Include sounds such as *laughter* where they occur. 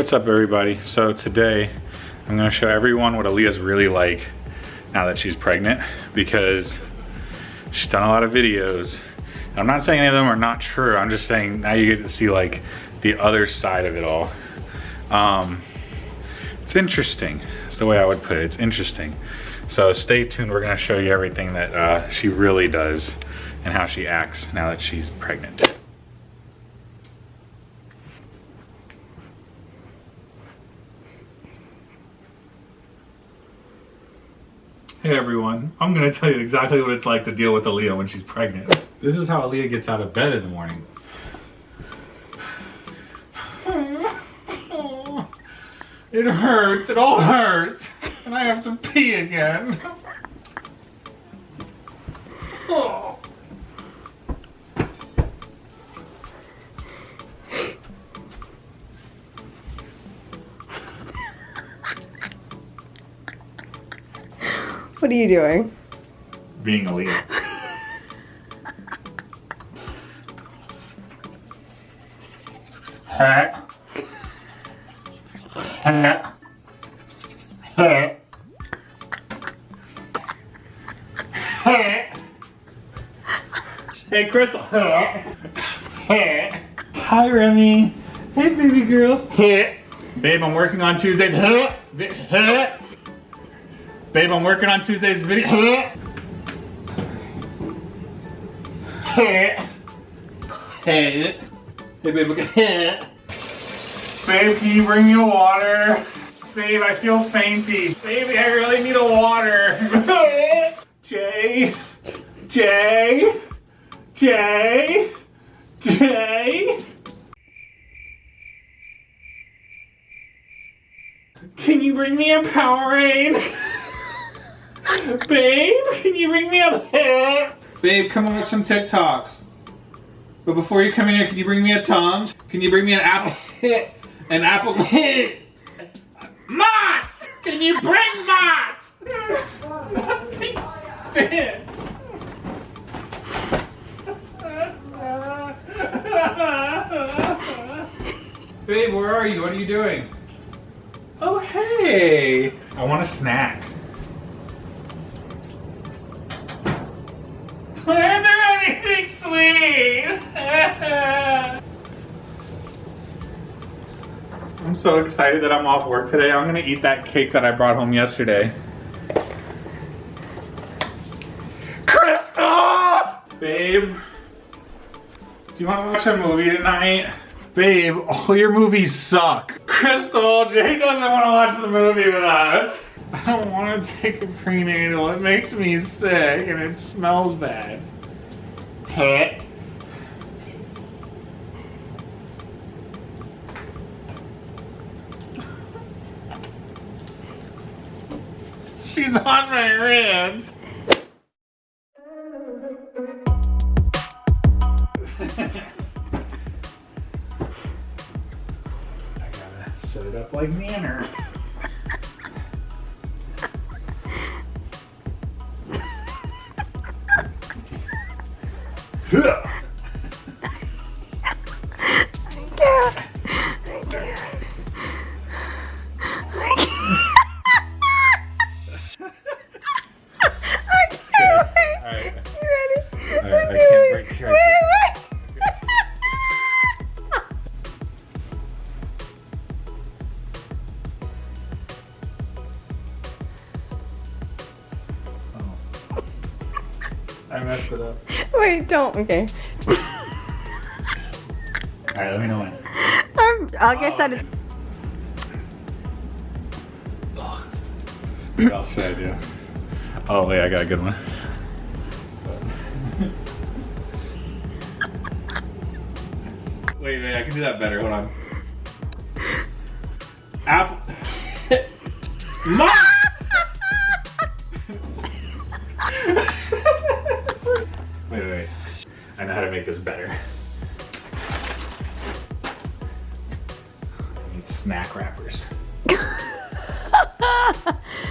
What's up everybody? So today I'm gonna show everyone what Aaliyah's really like now that she's pregnant because she's done a lot of videos. I'm not saying any of them are not true. I'm just saying now you get to see like the other side of it all. Um, it's interesting. That's the way I would put it. It's interesting. So stay tuned. We're gonna show you everything that uh, she really does and how she acts now that she's pregnant. Hey everyone, I'm gonna tell you exactly what it's like to deal with Aaliyah when she's pregnant. This is how Aaliyah gets out of bed in the morning. It hurts, it all hurts, and I have to pee again. Oh. What are you doing? Being a. Hat. Hey, Crystal. Hat. Hat. Hi, Remy. Hey, baby girl. Hat. Babe, I'm working on Tuesdays. Babe, I'm working on Tuesday's video. hey, hey, babe, look. Babe, can you bring me a water? Babe, I feel fainty. Baby, I really need a water. *laughs* Jay, Jay, Jay, Jay. Can you bring me a Powerade? Babe, can you bring me a pet? Babe, come on watch some TikToks. But before you come in here, can you bring me a Tums? Can you bring me an apple *laughs* hit? An apple *laughs* hit? Mott's! Can you bring Mott's? *laughs* Nothing fits. Babe, where are you? What are you doing? Oh, hey! I want a snack. *laughs* I'm so excited that I'm off work today. I'm gonna eat that cake that I brought home yesterday. Crystal! Babe, do you wanna watch a movie tonight? Babe, all your movies suck. Crystal, Jay doesn't wanna watch the movie with us. *laughs* I don't want to take a prenatal. It makes me sick and it smells bad. She's on my ribs. *laughs* I gotta set it up like Nanner. *laughs* I messed it up. *laughs* Wait, don't. Okay. Alright, let me know when. Um, I guess oh, that is. What else should I do? Oh, wait, I got a good one. *laughs* wait, wait, I can do that better. Hold on. Apple. *laughs* make this better. snack wrappers. *laughs*